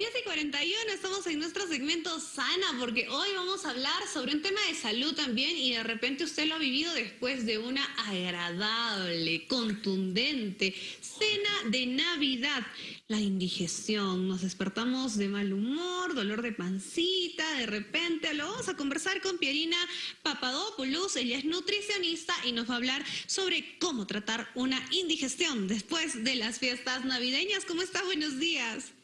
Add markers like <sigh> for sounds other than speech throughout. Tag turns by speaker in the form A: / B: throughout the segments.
A: 10 y 41, estamos en nuestro segmento Sana, porque hoy vamos a hablar sobre un tema de salud también y de repente usted lo ha vivido después de una agradable, contundente cena de Navidad. La indigestión, nos despertamos de mal humor, dolor de pancita, de repente lo vamos a conversar con Pierina Papadopoulos, ella es nutricionista y nos va a hablar sobre cómo tratar una indigestión después de las fiestas navideñas. ¿Cómo está? Buenos días.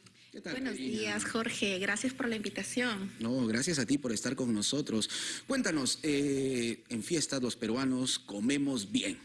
B: Buenos días, Jorge. Gracias por la invitación.
C: No, gracias a ti por estar con nosotros. Cuéntanos, eh, en fiestas los peruanos comemos bien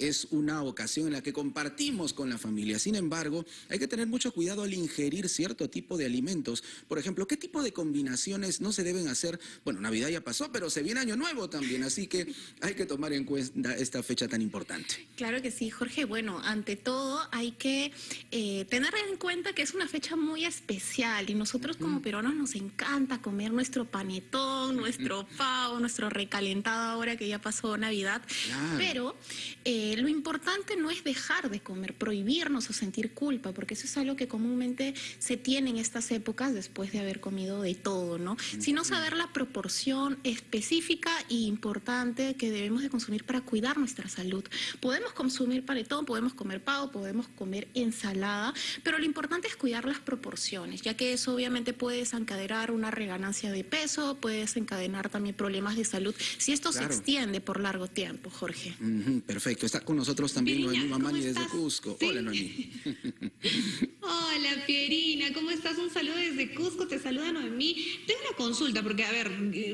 C: es una ocasión en la que compartimos con la familia. Sin embargo, hay que tener mucho cuidado al ingerir cierto tipo de alimentos. Por ejemplo, ¿qué tipo de combinaciones no se deben hacer? Bueno, Navidad ya pasó, pero se viene Año Nuevo también, así que hay que tomar en cuenta esta fecha tan importante.
B: Claro que sí, Jorge. Bueno, ante todo hay que eh, tener en cuenta que es una fecha muy especial y nosotros como peruanos nos encanta comer nuestro panetón, nuestro pavo, nuestro recalentado ahora que ya pasó Navidad. Pero eh, lo importante no es dejar de comer, prohibirnos o sentir culpa, porque eso es algo que comúnmente se tiene en estas épocas después de haber comido de todo, ¿no? Sino saber la proporción específica e importante que debemos de consumir para cuidar nuestra salud. Podemos consumir panetón, podemos comer pavo, podemos comer ensalada, pero lo importante es cuidar las proporciones, ya que eso obviamente puede desencadenar una reganancia de peso, puede desencadenar también problemas de salud, si esto se extiende por largo tiempo, Jorge.
C: Perfecto. Está con nosotros también Noemí Mamani desde Cusco. Hola, Noemí. <laughs>
A: Hola, Pierina. ¿Cómo estás? Un saludo desde Cusco. Te saluda Noemí. Tengo una consulta, porque, a ver,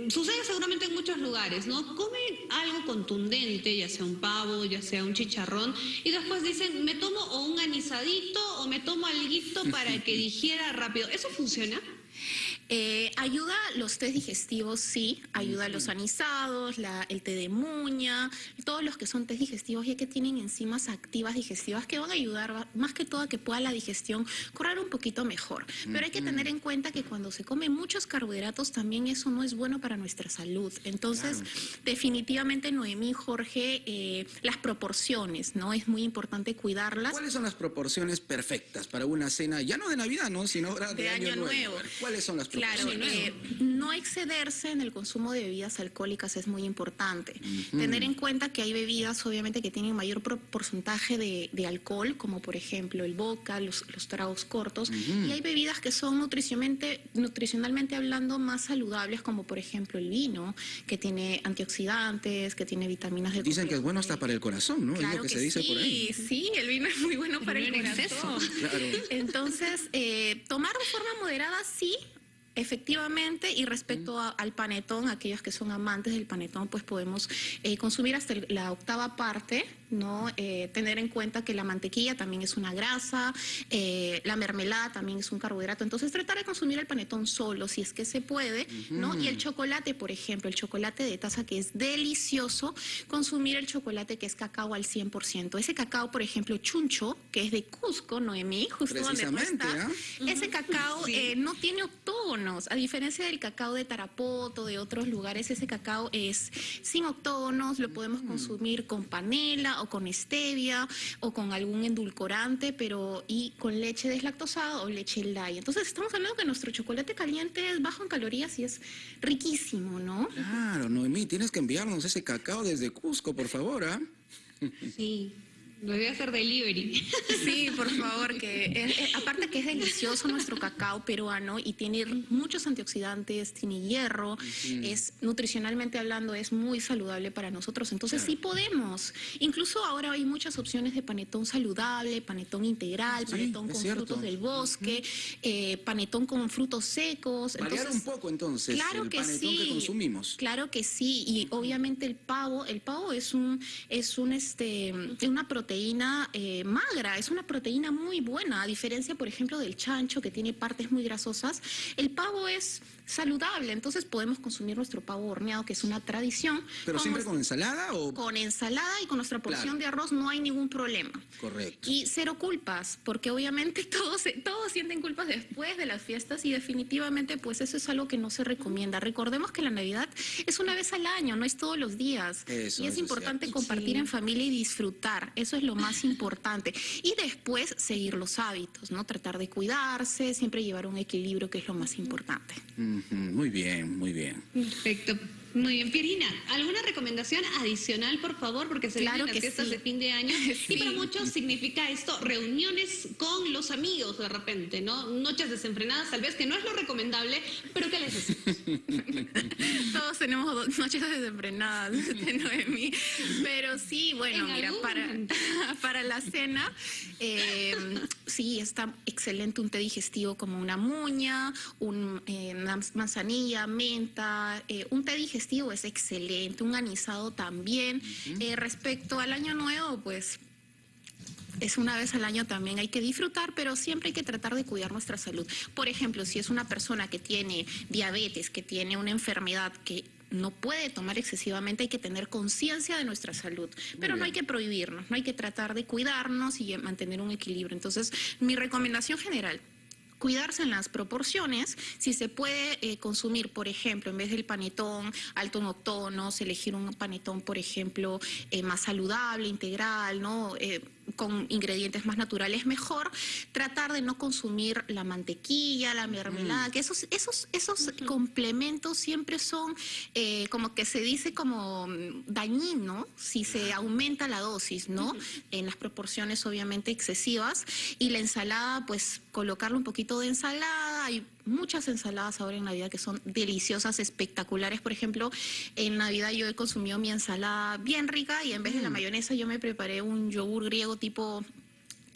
A: sucede seguramente en muchos lugares, ¿no? Comen algo contundente, ya sea un pavo, ya sea un chicharrón, y después dicen, me tomo o un anisadito o me tomo alguito para que <laughs> digiera rápido. ¿Eso funciona?
B: Eh, ayuda los test digestivos, sí, ayuda a los anisados, el té de muña, todos los que son test digestivos ya que tienen enzimas activas digestivas que van a ayudar más que todo a que pueda la digestión correr un poquito mejor. Pero hay que tener en cuenta que cuando se come muchos carbohidratos también eso no es bueno para nuestra salud. Entonces, definitivamente Noemí, Jorge, eh, las proporciones, ¿no? Es muy importante cuidarlas.
C: ¿Cuáles son las proporciones perfectas para una cena, ya no de Navidad, ¿no? sino de, Año, Nuevo? ¿Cuáles son las
B: Claro, eh, no excederse en el consumo de bebidas alcohólicas es muy importante. Tener en cuenta que hay bebidas, obviamente, que tienen mayor porcentaje de, alcohol, como por ejemplo el vodka, los, tragos cortos, y hay bebidas que son nutricionalmente, nutricionalmente hablando más saludables, como por ejemplo el vino, que tiene antioxidantes, que tiene vitaminas de
C: Dicen que es bueno hasta para el corazón, ¿no?
B: Claro es lo que, se dice por ahí. Sí, el vino es muy bueno para el, corazón. Entonces, eh, tomar de forma moderada sí, Efectivamente, y respecto al panetón, aquellos que son amantes del panetón, pues podemos eh, consumir hasta la octava parte, ¿no? Eh, tener en cuenta que la mantequilla también es una grasa, eh, la mermelada también es un carbohidrato, entonces tratar de consumir el panetón solo, si es que se puede, ¿no? Y el chocolate, por ejemplo, el chocolate de taza que es delicioso, consumir el chocolate que es cacao al 100%. Ese cacao, por ejemplo, chuncho, que es de Cusco, Noemí, justo donde tú estás, ese cacao no tiene octógono, a diferencia del cacao de Tarapoto, de otros lugares, ese cacao es sin octógonos, lo podemos mm. consumir con panela o con stevia o con algún endulcorante, pero y con leche deslactosada o leche light. Entonces estamos hablando que nuestro chocolate caliente es bajo en calorías y es riquísimo, ¿no?
C: Claro, Noemí, tienes que enviarnos ese cacao desde Cusco, por favor, ¿ah?
A: Sí. Lo voy a hacer delivery. <laughs>
B: Sí, por favor, que aparte que es delicioso nuestro cacao peruano y tiene muchos antioxidantes, tiene hierro, es nutricionalmente hablando es muy saludable para nosotros. Entonces sí podemos. Incluso ahora hay muchas opciones de panetón saludable, panetón integral, panetón con frutos del bosque, eh, panetón con frutos secos.
C: Variar un poco entonces
B: claro
C: el
B: que
C: panetón
B: sí,
C: que consumimos.
B: Claro que sí, y obviamente el pavo, el pavo es un es un este una proteína proteína eh, magra, es una proteína muy buena, a diferencia, por ejemplo, del chancho que tiene partes muy grasosas. El pavo es saludable, entonces podemos consumir nuestro pavo horneado, que es una tradición.
C: ¿Pero siempre con ensalada o...?
B: Con ensalada y con nuestra porción de arroz no hay ningún problema.
C: Correcto.
B: Y cero culpas, porque obviamente <laughs> todos, todos sienten culpas después de las fiestas y definitivamente pues eso es algo que no se recomienda. Recordemos que la Navidad es una vez al año, no es todos los días. y es importante compartir en familia y disfrutar. Eso eso es lo más importante. Y después seguir los hábitos, ¿no? Tratar de cuidarse, siempre llevar un equilibrio, que es lo más importante.
C: Muy bien, muy bien.
A: Perfecto. Muy bien, Pierina, ¿alguna recomendación adicional, por favor? Porque se claro vienen las fiestas de fin de año <laughs> y para muchos significa esto reuniones con los amigos de repente, ¿no? Noches desenfrenadas, tal vez que no es lo recomendable, pero ¿qué les decimos? <laughs>
B: Tenemos <laughs> noches desenfrenadas, de Noemi, pero sí, bueno, mira, para, <laughs> para la cena, em, sí, está excelente un té digestivo como una muña, un, eh, una manzanilla, menta, eh, un té digestivo es excelente, un anisado también. Eh, respecto al año nuevo, pues es una vez al año también, hay que disfrutar, pero siempre hay que tratar de cuidar nuestra salud. Por ejemplo, si es una persona que tiene diabetes, que tiene una enfermedad que no puede tomar excesivamente, hay que tener conciencia de nuestra salud, pero no hay que prohibirnos, no hay que tratar de cuidarnos y mantener un equilibrio. Entonces, mi recomendación general, cuidarse en las proporciones, si se puede eh, consumir, por ejemplo, en vez del panetón alto en octonos, elegir un panetón, por ejemplo, eh, más saludable, integral, ¿no? Eh, con ingredientes más naturales mejor, tratar de no consumir la mantequilla, la mermelada, mm. que esos, esos, esos complementos siempre son como que se dice como mm, dañino si se aumenta la dosis, ¿no? En las proporciones obviamente excesivas. Y la ensalada, pues colocarle un poquito de ensalada, hay muchas ensaladas ahora en Navidad que son deliciosas, espectaculares. Por ejemplo, en Navidad yo he consumido mi ensalada bien rica y en vez de la mm. mayonesa yo me preparé un yogur griego tipo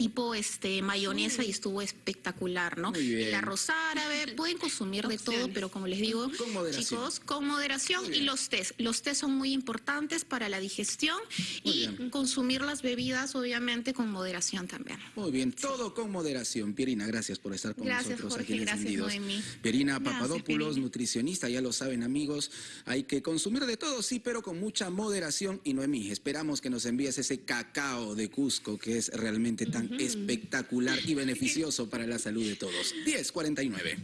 B: tipo este mayonesa y estuvo espectacular, ¿no? El arroz árabe, pueden consumir de todo, pero como les digo, chicos, con moderación y los tés. Los tés son muy importantes para la digestión y consumir las bebidas, obviamente, con moderación también.
C: Muy bien, todo con moderación. Pierina, gracias por estar con nosotros aquí en Encendidos. Pierina Papadopoulos, nutricionista, ya lo saben amigos, hay que consumir de todo, sí, pero con mucha moderación. Y Noemí, esperamos que nos envíes ese cacao de Cusco que es realmente tan espectacular y beneficioso para la salud de todos. 1049.